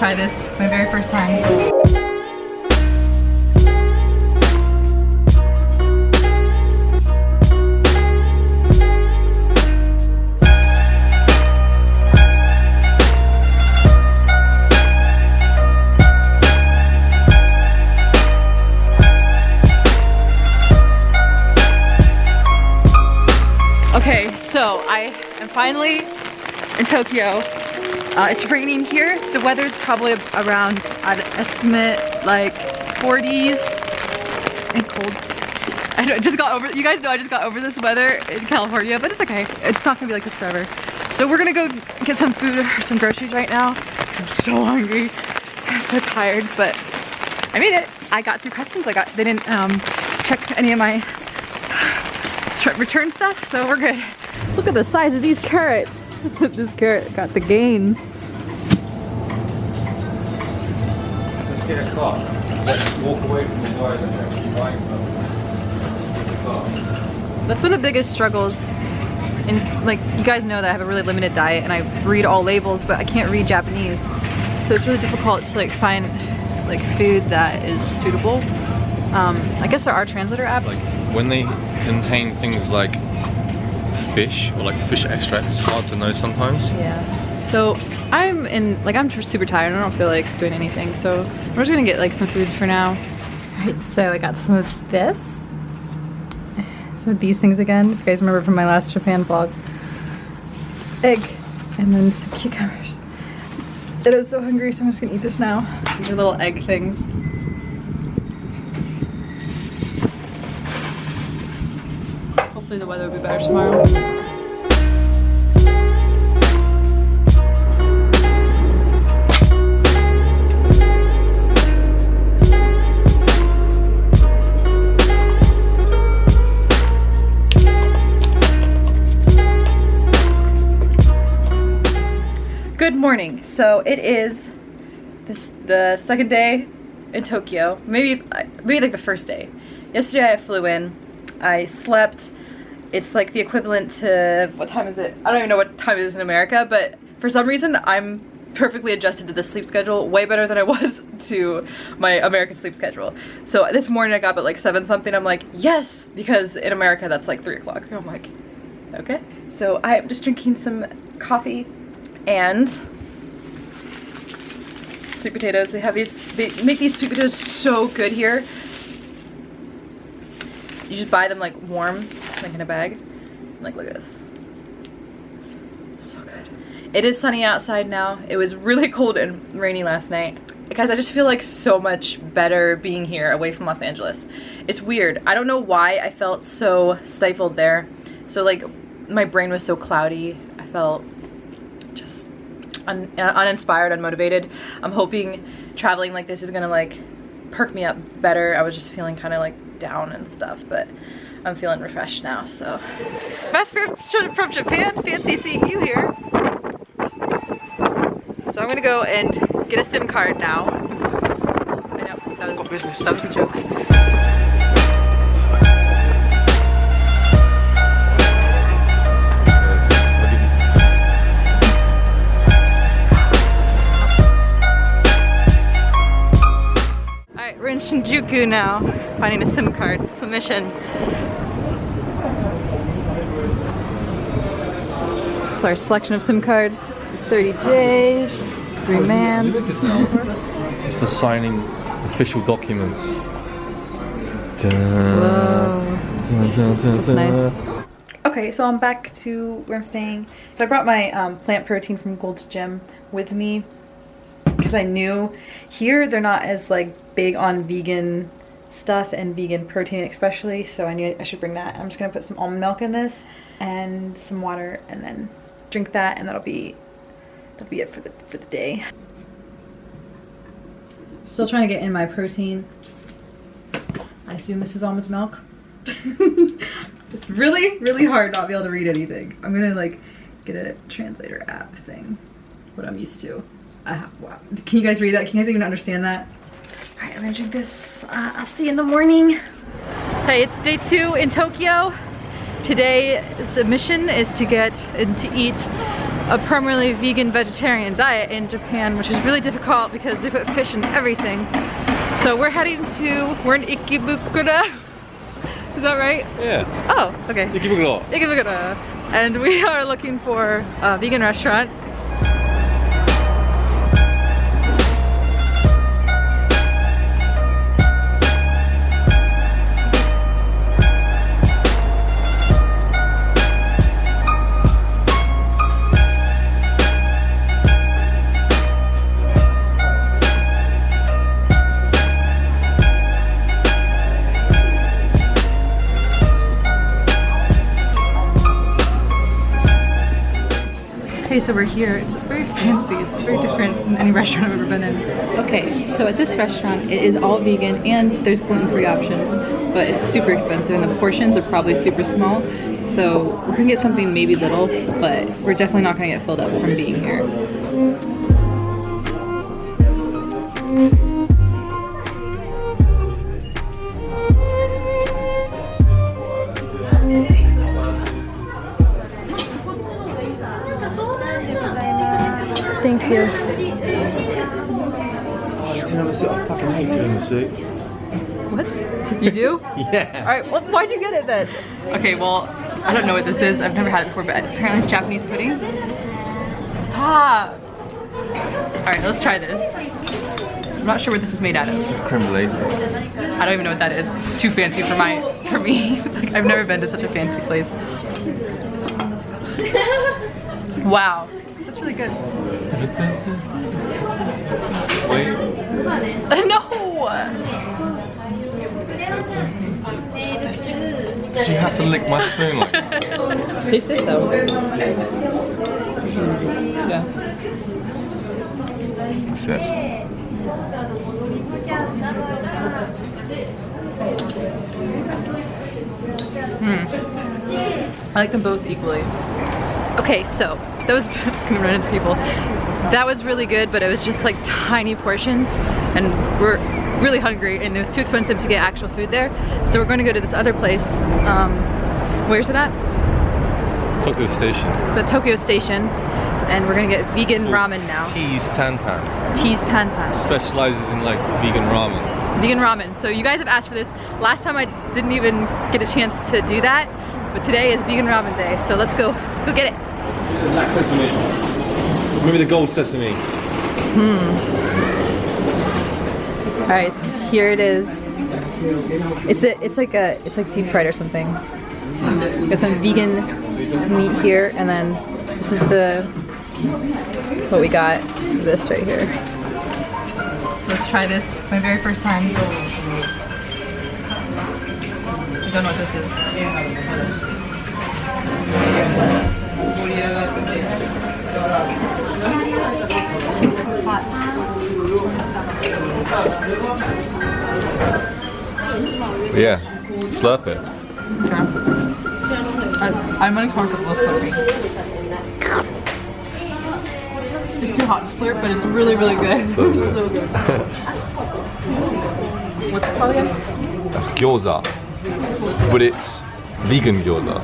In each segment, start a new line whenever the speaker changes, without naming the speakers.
try this my very first time. Okay, so I am finally in Tokyo. Uh, it's raining here. The weather's probably around, I'd estimate, like 40s and cold. I know, just got over, you guys know I just got over this weather in California, but it's okay. It's not gonna be like this forever. So we're gonna go get some food or some groceries right now. I'm so hungry. I'm so tired, but I made it. I got through customs. I got, they didn't um, check any of my return stuff, so we're good. Look at the size of these carrots. this carrot got the gains.
Let's get a car. Let's walk away from the guy that's actually buying stuff. Get the car.
That's one of the biggest struggles. And like, you guys know that I have a really limited diet and I read all labels, but I can't read Japanese. So it's really difficult to like find like food that is suitable. Um, I guess there are translator apps.
Like when they contain things like fish or like fish extract, it's hard to know sometimes.
Yeah. So I'm in, like I'm super tired. I don't feel like doing anything. So we're just gonna get like some food for now. All right, so I got some of this. Some of these things again, if you guys remember from my last Japan vlog. Egg, and then some cucumbers. And I'm so hungry, so I'm just gonna eat this now. These are little egg things. Hopefully the weather will be better tomorrow. Good morning. So it is this, the second day in Tokyo. Maybe uh, maybe like the first day. Yesterday I flew in. I slept. It's like the equivalent to what time is it? I don't even know what time it is in America, but for some reason I'm perfectly adjusted to the sleep schedule way better than I was to my American sleep schedule. So this morning I got up at like 7 something. I'm like, yes! Because in America that's like 3 o'clock. I'm like, okay. So I'm just drinking some coffee and sweet potatoes. They have these, they make these sweet potatoes so good here. You just buy them like warm, like in a bag. Like look at this. So good. It is sunny outside now. It was really cold and rainy last night. Guys, I just feel like so much better being here away from Los Angeles. It's weird. I don't know why I felt so stifled there. So like my brain was so cloudy. I felt just un uh, uninspired, unmotivated. I'm hoping traveling like this is gonna like perk me up better. I was just feeling kind of like down and stuff, but I'm feeling refreshed now, so. Best friend from Japan, fancy seeing you here. So I'm gonna go and get a SIM card now. I know, that was, business. That was a joke. Shinjuku now, finding a SIM card. It's the mission. So our selection of SIM cards, 30 days, three mans.
This is for signing official documents.
Whoa. That's nice. Okay, so I'm back to where I'm staying. So I brought my um, plant protein from Gold's Gym with me because I knew here they're not as like big on vegan stuff and vegan protein especially so I knew I should bring that. I'm just gonna put some almond milk in this and some water and then drink that and that'll be that'll be it for the for the day. Still trying to get in my protein. I assume this is almond milk. it's really, really hard not be able to read anything. I'm gonna like get a translator app thing, what I'm used to. Uh. Can you guys read that? Can you guys even understand that? All right, I'm gonna drink this. Uh, I'll see you in the morning. Hey, it's day two in Tokyo. Today's mission is to get and to eat a primarily vegan vegetarian diet in Japan, which is really difficult because they put fish in everything. So we're heading to, we're in Ikebukuro. Is that right?
Yeah.
Oh, okay.
Ikebukuro.
Ikebukuro. And we are looking for a vegan restaurant. So we're here. It's very fancy. It's very different than any restaurant I've ever been in. Okay, so at this restaurant, it is all vegan and there's gluten-free options, but it's super expensive and the portions are probably super small. So we're gonna get something maybe little, but we're definitely not gonna get filled up from being here. Thank you.
Tiramisu, I fucking hate tiramisu.
What? You do?
Yeah.
Alright, well, why'd you get it then? Okay, well, I don't know what this is. I've never had it before, but apparently it's Japanese pudding. Stop! Alright, let's try this. I'm not sure what this is made out of.
It's a creme brulee.
I don't even know what that is. It's too fancy for my for me. like, I've never been to such a fancy place. Wow. That's really good.
Wait.
no!
Do you have to lick my spoon like that?
Taste this though. Yeah.
That's it. Hmm.
I like them both equally. Okay, so that was gonna run into people. That was really good, but it was just like tiny portions, and we're really hungry, and it was too expensive to get actual food there. So we're going to go to this other place. Um, where's it at?
Tokyo Station.
It's at Tokyo Station, and we're gonna get vegan ramen now.
T's Tantan.
T's Tantan.
Specializes in like vegan ramen.
Vegan ramen. So you guys have asked for this. Last time I didn't even get a chance to do that, but today is vegan ramen day. So let's go. Let's go get it.
Black sesame. Maybe the gold sesame. Hmm.
All right, so here it is. It's a, it's like a, it's like deep fried or something. Got some vegan meat here, and then this is the, what we got. It's this right here. Let's try this. My very first time. I don't know what this is. It's. Eh,
yeah. Slurp it.
I, I'm uncomfortable slurping. It's too hot to slurp, but it's really, really good.
So good.
so good. What's this called again?
That's gyoza. But it's vegan gyoza.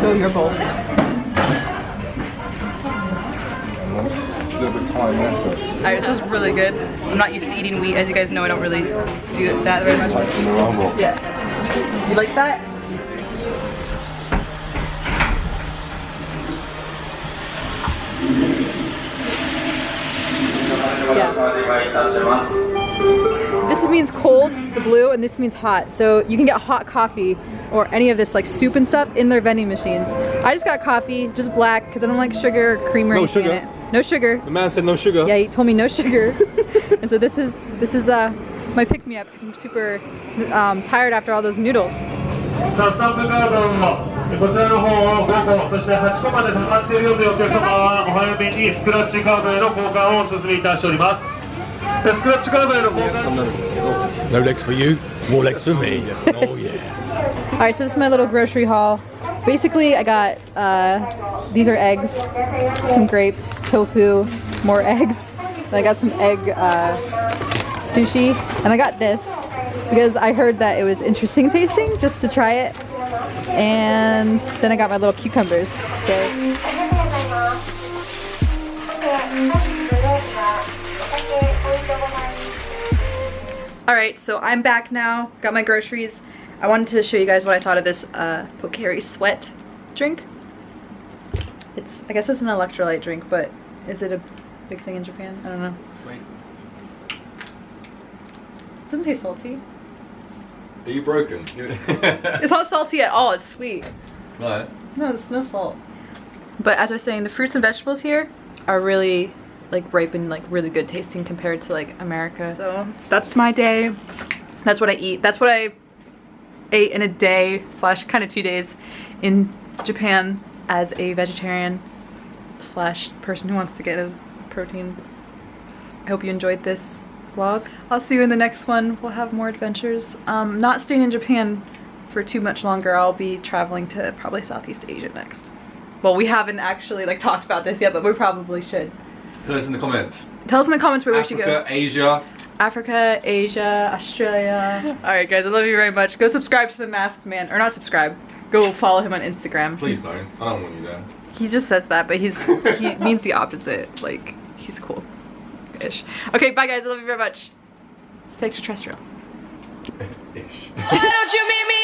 Go your bowl. Alright, this is really good. I'm not used to eating wheat. As you guys know, I don't really do that very much. Yeah. You like that? Yeah. This means cold, the blue, and this means hot. So you can get hot coffee or any of this like soup and stuff in their vending machines. I just got coffee, just black, because I don't like sugar or cream or
No
anything
sugar.
in it. No sugar.
The man said no sugar.
Yeah, he told me no sugar. and so this is this is uh my pick me up because I'm super um, tired after all those noodles.
さあ、スタンプカードをこちらの方を5個、そして8個まで溜まっているよというお客様はお早めにスクラッチカードへの交換をお勧めいたしております。でスクラッチカードへの交換
No legs for you, more legs for me. Oh yeah.
All right, so this is my little grocery haul. Basically, I got uh, these are eggs, some grapes, tofu, more eggs. And I got some egg uh, sushi, and I got this because I heard that it was interesting tasting just to try it. And then I got my little cucumbers. So「Alright, so I'm back now. Got my groceries. I wanted to show you guys what I thought of this uh, Pocari Sweat drink. It's, I guess it's an electrolyte drink, but is it a big thing in Japan? I don't know.
Wait,
doesn't taste salty.
Are you broken?
It's not salty at all, it's sweet.
no.
No, there's no salt. But as I was saying, the fruits and vegetables here are really like ripe and like really good tasting compared to like America. So that's my day. That's what I eat. That's what I ate in a day slash kind of two days in Japan as a vegetarian slash person who wants to get his protein. I hope you enjoyed this vlog. I'll see you in the next one. We'll have more adventures. Um, not staying in Japan for too much longer. I'll be traveling to probably Southeast Asia next. Well, we haven't actually like talked about this yet, but we probably should.
Tell us in the comments.
Tell us in the comments where we should
Africa,
go.
Asia.
Africa, Asia, Australia. All right, guys, I love you very much. Go subscribe to the Masked Man, or not subscribe. Go follow him on Instagram.
Please don't. I don't want you there.
He just says that, but he's he means the opposite. Like he's cool, ish. Okay, bye guys. I love you very much. Stay extraterrestrial.
Ish.